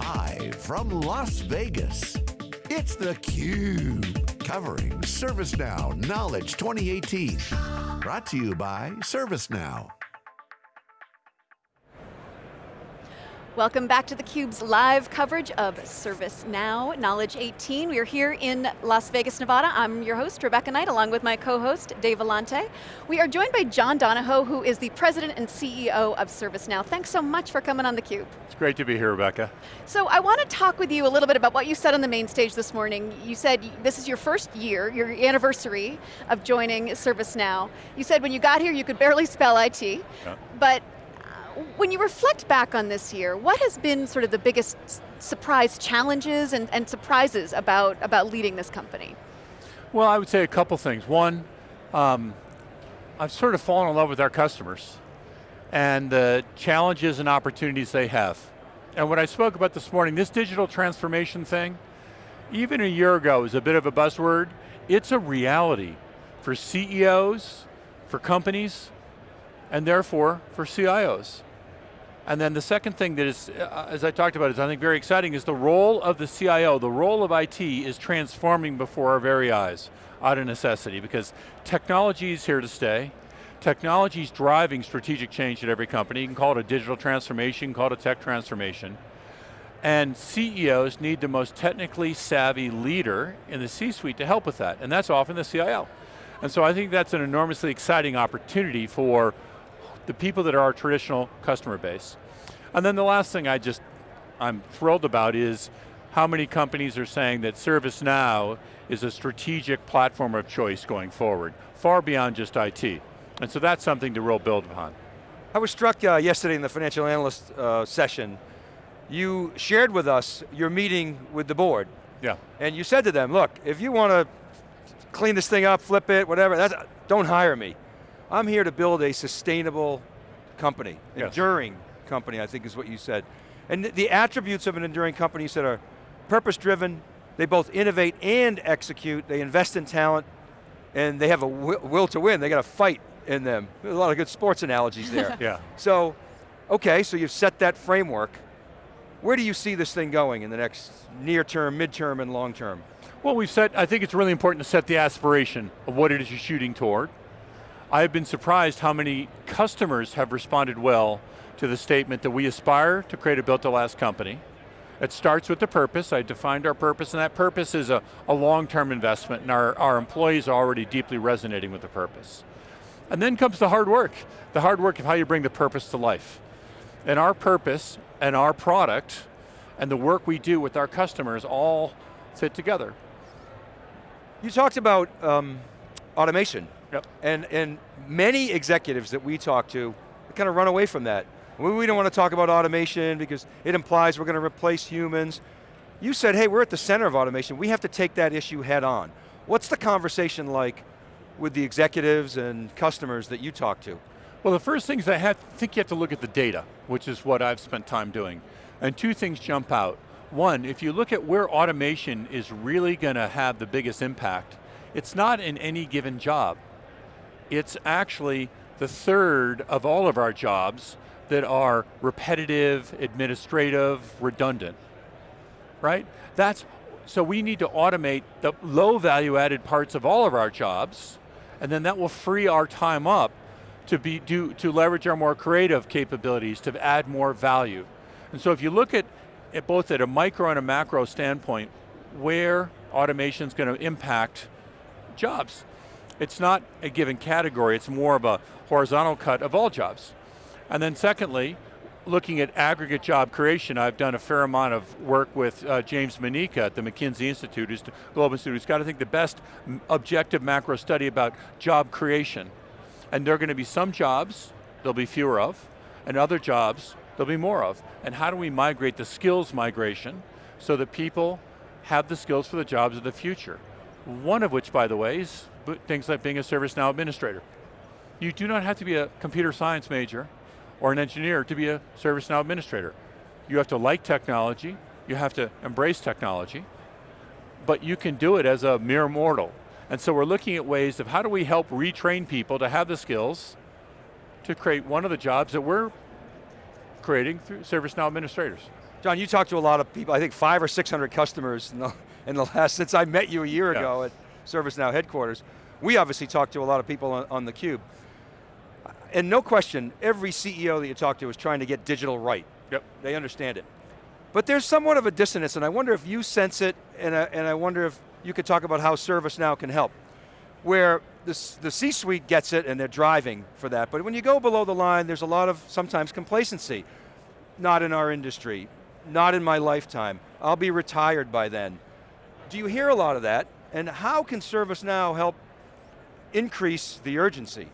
Live from Las Vegas, it's theCUBE. Covering ServiceNow Knowledge 2018. Brought to you by ServiceNow. Welcome back to theCUBE's live coverage of ServiceNow Knowledge 18. We are here in Las Vegas, Nevada. I'm your host, Rebecca Knight, along with my co-host, Dave Vellante. We are joined by John Donahoe, who is the President and CEO of ServiceNow. Thanks so much for coming on theCUBE. It's great to be here, Rebecca. So I want to talk with you a little bit about what you said on the main stage this morning. You said this is your first year, your anniversary of joining ServiceNow. You said when you got here, you could barely spell IT, yeah. but when you reflect back on this year, what has been sort of the biggest surprise challenges and, and surprises about, about leading this company? Well, I would say a couple things. One, um, I've sort of fallen in love with our customers and the challenges and opportunities they have. And what I spoke about this morning, this digital transformation thing, even a year ago was a bit of a buzzword. It's a reality for CEOs, for companies, and therefore for CIOs. And then the second thing that is, uh, as I talked about, is I think very exciting, is the role of the CIO, the role of IT is transforming before our very eyes, out of necessity, because technology is here to stay. Technology is driving strategic change at every company. You can call it a digital transformation, call it a tech transformation. And CEOs need the most technically savvy leader in the C-suite to help with that, and that's often the CIO. And so I think that's an enormously exciting opportunity for the people that are our traditional customer base. And then the last thing I just, I'm thrilled about is how many companies are saying that ServiceNow is a strategic platform of choice going forward, far beyond just IT. And so that's something to real build upon. I was struck uh, yesterday in the financial analyst uh, session, you shared with us your meeting with the board. Yeah. And you said to them, look, if you want to clean this thing up, flip it, whatever, don't hire me. I'm here to build a sustainable company, yes. enduring company, I think is what you said. And the attributes of an enduring company you said are purpose-driven, they both innovate and execute, they invest in talent, and they have a will to win, they got a fight in them. There's a lot of good sports analogies there. yeah. So, okay, so you've set that framework. Where do you see this thing going in the next near term, mid-term, and long term? Well, we've set, I think it's really important to set the aspiration of what it is you're shooting toward. I've been surprised how many customers have responded well to the statement that we aspire to create a built to last company. It starts with the purpose, I defined our purpose, and that purpose is a, a long-term investment, and our, our employees are already deeply resonating with the purpose. And then comes the hard work, the hard work of how you bring the purpose to life. And our purpose and our product and the work we do with our customers all fit together. You talked about um, automation Yep. And, and many executives that we talk to kind of run away from that. We don't want to talk about automation because it implies we're going to replace humans. You said, hey, we're at the center of automation. We have to take that issue head on. What's the conversation like with the executives and customers that you talk to? Well, the first thing is I have, think you have to look at the data, which is what I've spent time doing. And two things jump out. One, if you look at where automation is really going to have the biggest impact, it's not in any given job it's actually the third of all of our jobs that are repetitive, administrative, redundant, right? That's, so we need to automate the low value added parts of all of our jobs, and then that will free our time up to, be, do, to leverage our more creative capabilities, to add more value. And so if you look at, at both at a micro and a macro standpoint, where automation is going to impact jobs it's not a given category, it's more of a horizontal cut of all jobs. And then secondly, looking at aggregate job creation, I've done a fair amount of work with uh, James Manyika at the McKinsey Institute, who's Global Institute, who's got, I think, the best objective macro study about job creation. And there are going to be some jobs, there'll be fewer of, and other jobs, there'll be more of. And how do we migrate the skills migration so that people have the skills for the jobs of the future? One of which, by the way, is things like being a ServiceNow administrator. You do not have to be a computer science major or an engineer to be a ServiceNow administrator. You have to like technology, you have to embrace technology, but you can do it as a mere mortal. And so we're looking at ways of how do we help retrain people to have the skills to create one of the jobs that we're creating through ServiceNow administrators. John, you talked to a lot of people, I think five or 600 customers in the, in the last, since I met you a year yeah. ago at ServiceNow headquarters. We obviously talk to a lot of people on, on theCUBE. And no question, every CEO that you talk to is trying to get digital right. Yep. They understand it. But there's somewhat of a dissonance, and I wonder if you sense it, and I, and I wonder if you could talk about how ServiceNow can help. Where the, the C-suite gets it and they're driving for that, but when you go below the line, there's a lot of sometimes complacency. Not in our industry, not in my lifetime. I'll be retired by then. Do you hear a lot of that? And how can ServiceNow help increase the urgency?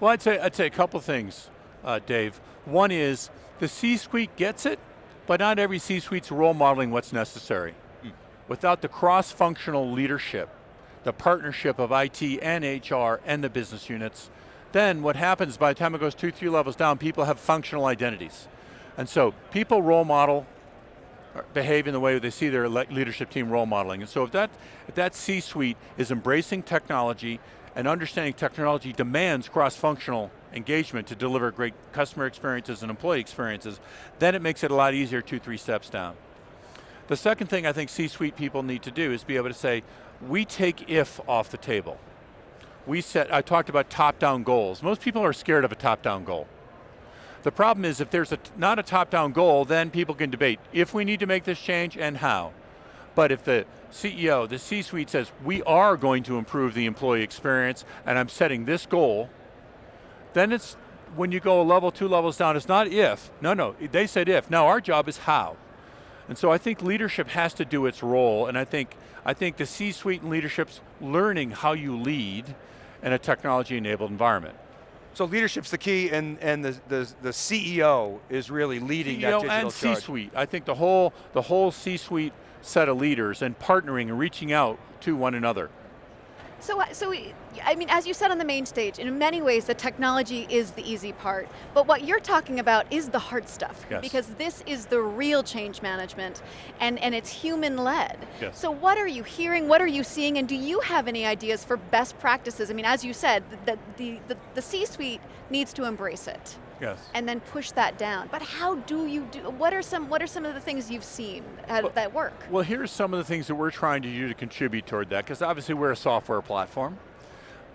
Well, I'd say, I'd say a couple things, uh, Dave. One is, the C-suite gets it, but not every C-suite's role modeling what's necessary. Mm. Without the cross-functional leadership, the partnership of IT and HR and the business units, then what happens by the time it goes two, three levels down, people have functional identities. And so people role model, behave in the way they see their leadership team role modeling. And so if that, if that C-suite is embracing technology and understanding technology demands cross-functional engagement to deliver great customer experiences and employee experiences, then it makes it a lot easier two, three steps down. The second thing I think C-suite people need to do is be able to say, we take if off the table. We set, I talked about top-down goals. Most people are scared of a top-down goal. The problem is if there's a, not a top-down goal, then people can debate if we need to make this change and how. But if the CEO, the C-suite says, we are going to improve the employee experience and I'm setting this goal, then it's, when you go a level, two levels down, it's not if, no, no, they said if. Now our job is how. And so I think leadership has to do its role and I think, I think the C-suite and leadership's learning how you lead in a technology-enabled environment. So leadership's the key and, and the, the, the CEO is really leading CEO that digital and charge. C-suite. I think the whole, the whole C-suite set of leaders and partnering and reaching out to one another. So, uh, so I mean, as you said on the main stage, in many ways the technology is the easy part, but what you're talking about is the hard stuff. Yes. Because this is the real change management, and, and it's human-led. Yes. So what are you hearing, what are you seeing, and do you have any ideas for best practices? I mean, as you said, the, the, the, the C-suite needs to embrace it. Yes. And then push that down. But how do you do, what are some, what are some of the things you've seen well, that work? Well, here's some of the things that we're trying to do to contribute toward that, because obviously we're a software platform.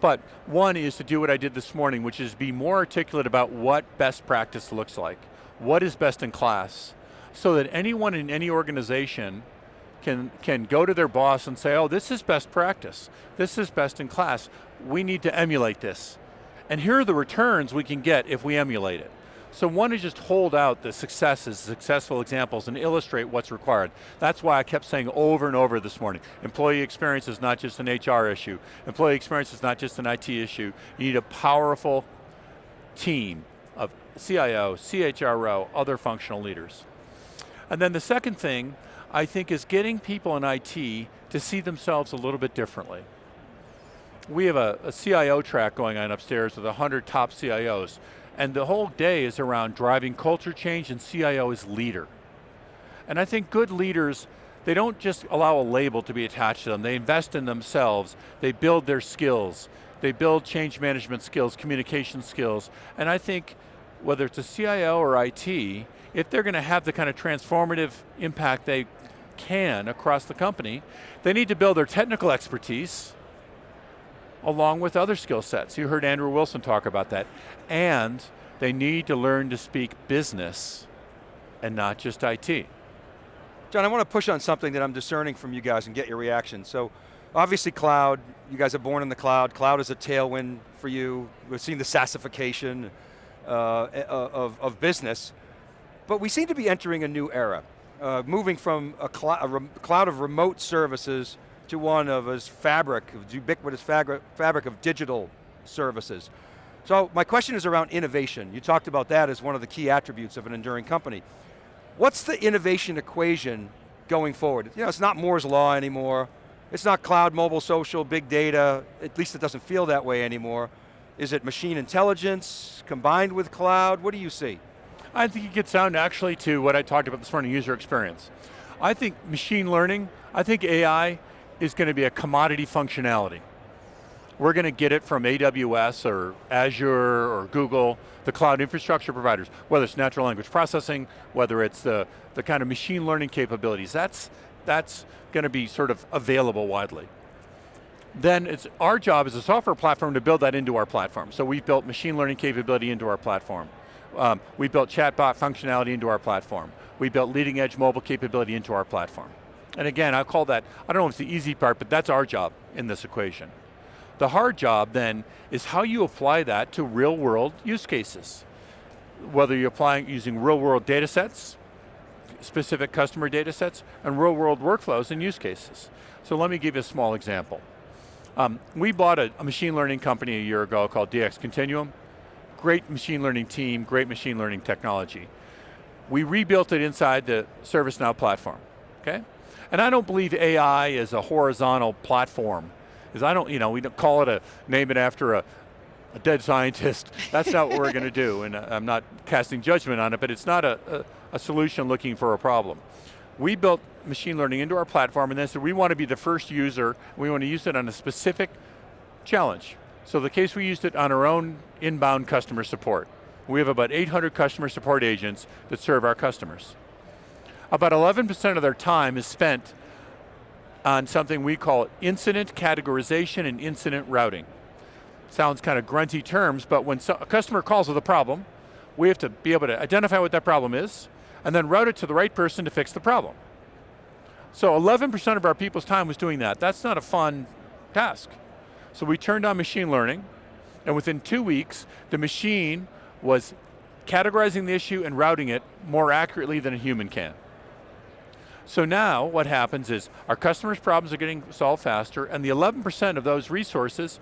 But one is to do what I did this morning, which is be more articulate about what best practice looks like. What is best in class? So that anyone in any organization can, can go to their boss and say, oh, this is best practice. This is best in class. We need to emulate this. And here are the returns we can get if we emulate it. So one is just hold out the successes, successful examples, and illustrate what's required. That's why I kept saying over and over this morning, employee experience is not just an HR issue. Employee experience is not just an IT issue. You need a powerful team of CIO, CHRO, other functional leaders. And then the second thing, I think, is getting people in IT to see themselves a little bit differently we have a, a CIO track going on upstairs with 100 top CIOs, and the whole day is around driving culture change and CIO is leader. And I think good leaders, they don't just allow a label to be attached to them, they invest in themselves, they build their skills, they build change management skills, communication skills, and I think whether it's a CIO or IT, if they're going to have the kind of transformative impact they can across the company, they need to build their technical expertise, along with other skill sets. You heard Andrew Wilson talk about that. And they need to learn to speak business and not just IT. John, I want to push on something that I'm discerning from you guys and get your reaction. So, obviously cloud, you guys are born in the cloud. Cloud is a tailwind for you. We've seen the SaaSification uh, of, of business. But we seem to be entering a new era, uh, moving from a, cl a cloud of remote services to one of his fabric, ubiquitous fabric, fabric of digital services. So my question is around innovation. You talked about that as one of the key attributes of an enduring company. What's the innovation equation going forward? You know, it's not Moore's Law anymore. It's not cloud, mobile, social, big data. At least it doesn't feel that way anymore. Is it machine intelligence combined with cloud? What do you see? I think it gets down actually to what I talked about this morning, user experience. I think machine learning, I think AI is going to be a commodity functionality. we're going to get it from AWS or Azure or Google, the cloud infrastructure providers, whether it's natural language processing, whether it's the, the kind of machine learning capabilities, that's, that's going to be sort of available widely. Then it's our job as a software platform to build that into our platform. So we've built machine learning capability into our platform. Um, we built chatbot functionality into our platform. We built leading edge mobile capability into our platform. And again, I call that, I don't know if it's the easy part, but that's our job in this equation. The hard job then is how you apply that to real world use cases. Whether you're applying using real world data sets, specific customer data sets, and real world workflows and use cases. So let me give you a small example. Um, we bought a, a machine learning company a year ago called DxContinuum. Great machine learning team, great machine learning technology. We rebuilt it inside the ServiceNow platform, okay? And I don't believe AI is a horizontal platform is I don't, you know, we don't call it a, name it after a, a dead scientist. That's not what we're going to do, and uh, I'm not casting judgment on it, but it's not a, a, a, solution looking for a problem. We built machine learning into our platform and then said we want to be the first user, we want to use it on a specific challenge. So the case we used it on our own inbound customer support. We have about 800 customer support agents that serve our customers. About 11% of their time is spent on something we call incident categorization and incident routing. Sounds kind of grunty terms, but when so a customer calls with a problem, we have to be able to identify what that problem is, and then route it to the right person to fix the problem. So 11% of our people's time was doing that. That's not a fun task. So we turned on machine learning, and within two weeks, the machine was categorizing the issue and routing it more accurately than a human can. So now what happens is our customers' problems are getting solved faster and the 11% of those resources,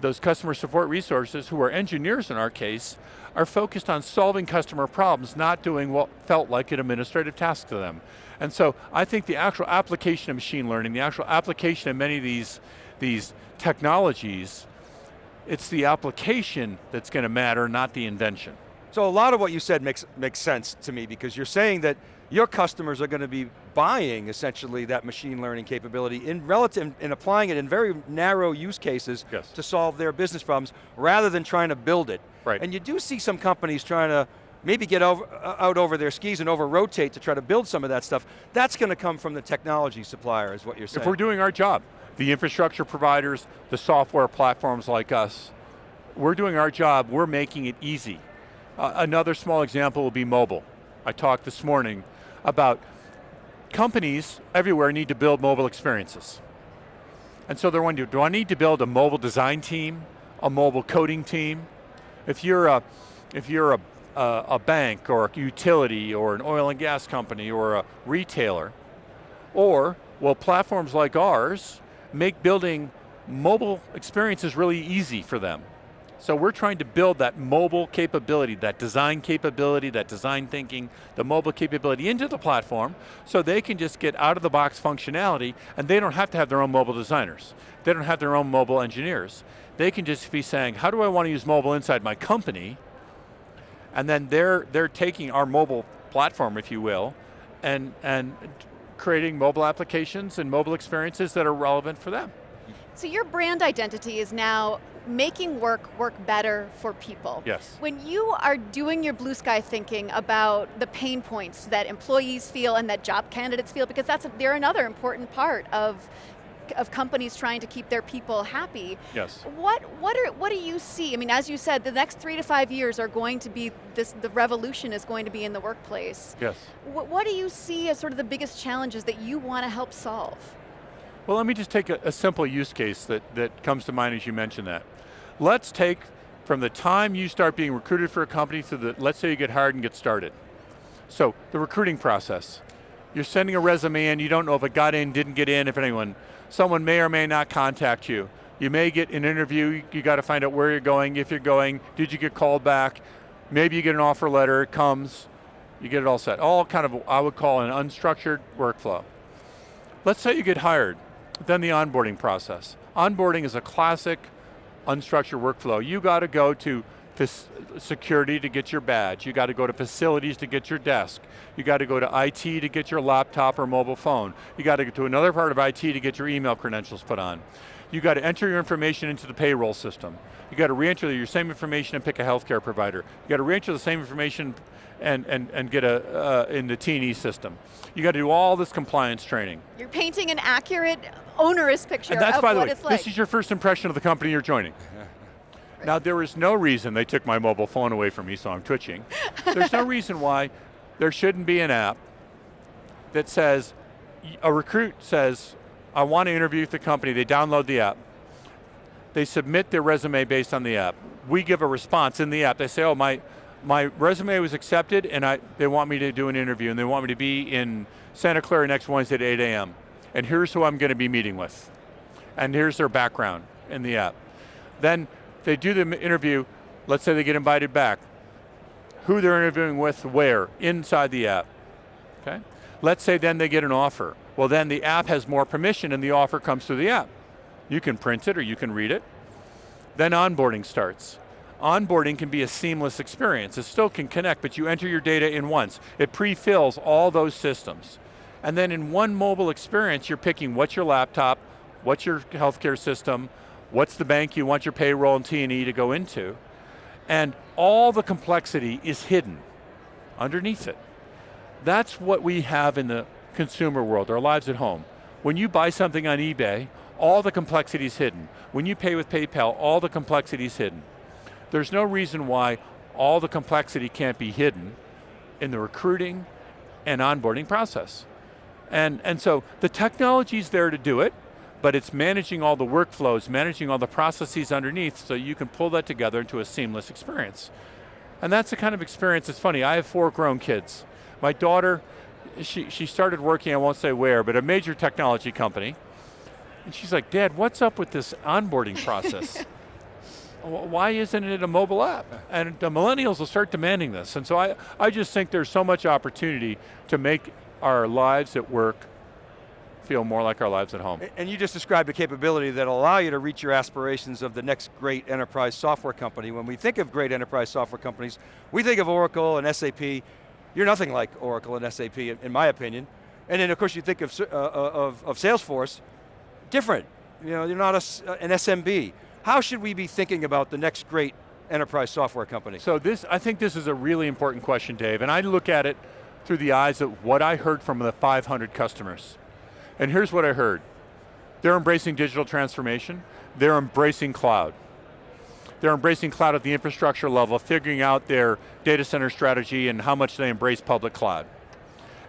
those customer support resources, who are engineers in our case, are focused on solving customer problems, not doing what felt like an administrative task to them. And so I think the actual application of machine learning, the actual application of many of these, these technologies, it's the application that's going to matter, not the invention. So a lot of what you said makes, makes sense to me because you're saying that your customers are going to be buying essentially that machine learning capability in relative, in applying it in very narrow use cases yes. to solve their business problems rather than trying to build it. Right. And you do see some companies trying to maybe get over, uh, out over their skis and over rotate to try to build some of that stuff. That's going to come from the technology supplier is what you're saying. If we're doing our job, the infrastructure providers, the software platforms like us, we're doing our job, we're making it easy. Uh, another small example will be mobile. I talked this morning about companies everywhere need to build mobile experiences. And so they're wondering, do I need to build a mobile design team, a mobile coding team? If you're a, if you're a, a, a bank or a utility or an oil and gas company or a retailer, or will platforms like ours make building mobile experiences really easy for them? So we're trying to build that mobile capability, that design capability, that design thinking, the mobile capability into the platform so they can just get out of the box functionality and they don't have to have their own mobile designers. They don't have their own mobile engineers. They can just be saying, how do I want to use mobile inside my company? And then they're, they're taking our mobile platform, if you will, and, and creating mobile applications and mobile experiences that are relevant for them. So your brand identity is now making work work better for people. Yes. When you are doing your blue sky thinking about the pain points that employees feel and that job candidates feel, because that's a, they're another important part of of companies trying to keep their people happy. Yes. What what are what do you see? I mean, as you said, the next three to five years are going to be this. The revolution is going to be in the workplace. Yes. What, what do you see as sort of the biggest challenges that you want to help solve? Well, let me just take a, a, simple use case that, that comes to mind as you mentioned that. Let's take from the time you start being recruited for a company to the, let's say you get hired and get started. So, the recruiting process. You're sending a resume in, you don't know if it got in, didn't get in, if anyone, someone may or may not contact you. You may get an interview, you got to find out where you're going, if you're going, did you get called back, maybe you get an offer letter, it comes, you get it all set. All kind of, I would call an unstructured workflow. Let's say you get hired then the onboarding process. Onboarding is a classic unstructured workflow. You got to go to security to get your badge. You got to go to facilities to get your desk. You got to go to IT to get your laptop or mobile phone. You got to go to another part of IT to get your email credentials put on. You got to enter your information into the payroll system. You got to re-enter your same information and pick a healthcare provider. You got to re-enter the same information and, and, and get a, uh, in the T&E system. You got to do all this compliance training. You're painting an accurate, onerous picture and that's, of by the what way, it's like. This is your first impression of the company you're joining. Now there is no reason they took my mobile phone away from me, so I'm twitching. There's no reason why there shouldn't be an app that says, a recruit says, I want to interview with the company, they download the app, they submit their resume based on the app. We give a response in the app. They say, oh, my, my resume was accepted and I, they want me to do an interview and they want me to be in Santa Clara next Wednesday at 8 a.m. And here's who I'm going to be meeting with. And here's their background in the app. Then they do the interview, let's say they get invited back. Who they're interviewing with, where, inside the app, okay? Let's say then they get an offer. Well then the app has more permission and the offer comes through the app. You can print it or you can read it. Then onboarding starts. Onboarding can be a seamless experience. It still can connect, but you enter your data in once. It pre-fills all those systems. And then in one mobile experience, you're picking what's your laptop, what's your healthcare system, what's the bank you want your payroll and T&E to go into, and all the complexity is hidden underneath it. That's what we have in the consumer world, our lives at home. When you buy something on eBay, all the complexity is hidden. When you pay with PayPal, all the complexity is hidden. There's no reason why all the complexity can't be hidden in the recruiting and onboarding process. And, and so the technology's there to do it, but it's managing all the workflows, managing all the processes underneath so you can pull that together into a seamless experience. And that's the kind of experience, it's funny, I have four grown kids. My daughter, she, she started working, I won't say where, but a major technology company. And she's like, Dad, what's up with this onboarding process? Why isn't it a mobile app? And the millennials will start demanding this. And so I, I just think there's so much opportunity to make our lives at work feel more like our lives at home. And you just described a capability that'll allow you to reach your aspirations of the next great enterprise software company. When we think of great enterprise software companies, we think of Oracle and SAP. You're nothing like Oracle and SAP, in my opinion. And then of course you think of, uh, of, of Salesforce, different. You know, you're not a, uh, an SMB. How should we be thinking about the next great enterprise software company? So this, I think this is a really important question, Dave, and I look at it through the eyes of what I heard from the 500 customers. And here's what I heard. They're embracing digital transformation. They're embracing cloud. They're embracing cloud at the infrastructure level, figuring out their data center strategy and how much they embrace public cloud.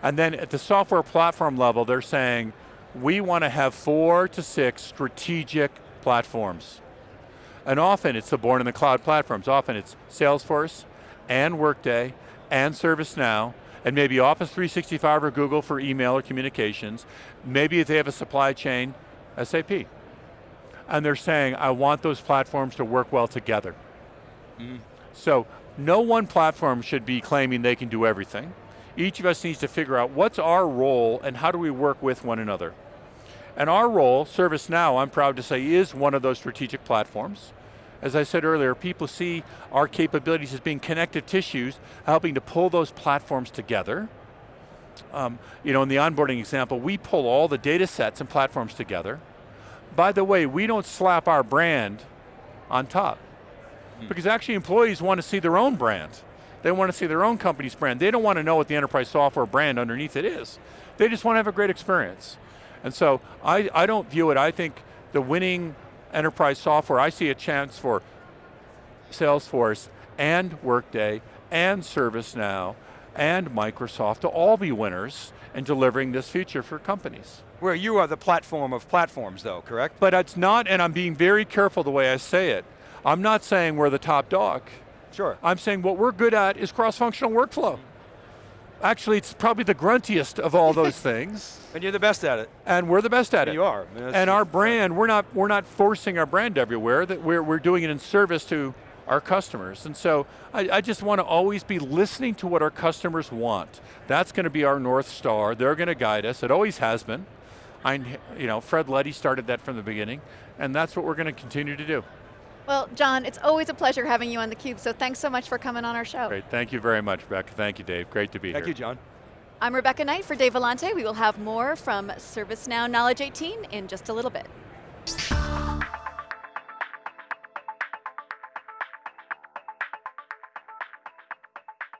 And then at the software platform level, they're saying, we want to have four to six strategic platforms. And often it's the born in the cloud platforms. Often it's Salesforce and Workday and ServiceNow and maybe Office 365 or Google for email or communications. Maybe if they have a supply chain, SAP. And they're saying, I want those platforms to work well together. Mm. So, no one platform should be claiming they can do everything. Each of us needs to figure out what's our role and how do we work with one another. And our role, ServiceNow, I'm proud to say, is one of those strategic platforms. As I said earlier, people see our capabilities as being connective tissues, helping to pull those platforms together. Um, you know, in the onboarding example, we pull all the data sets and platforms together. By the way, we don't slap our brand on top. Hmm. Because actually employees want to see their own brand. They want to see their own company's brand. They don't want to know what the enterprise software brand underneath it is. They just want to have a great experience. And so I, I don't view it, I think the winning enterprise software, I see a chance for Salesforce and Workday and ServiceNow and Microsoft to all be winners in delivering this future for companies. Where you are the platform of platforms though, correct? But it's not, and I'm being very careful the way I say it. I'm not saying we're the top dog. Sure. I'm saying what we're good at is cross-functional workflow. Actually, it's probably the gruntiest of all those things. and you're the best at it. And we're the best at and it. You are. I mean, and our brand, we're not, we're not forcing our brand everywhere, that we're, we're doing it in service to our customers. And so I, I just want to always be listening to what our customers want. That's going to be our North Star. They're going to guide us. It always has been. I, you know, Fred Luddy started that from the beginning, and that's what we're going to continue to do. Well, John, it's always a pleasure having you on theCUBE, so thanks so much for coming on our show. Great, thank you very much, Rebecca. Thank you, Dave. Great to be thank here. Thank you, John. I'm Rebecca Knight for Dave Vellante. We will have more from ServiceNow Knowledge 18 in just a little bit.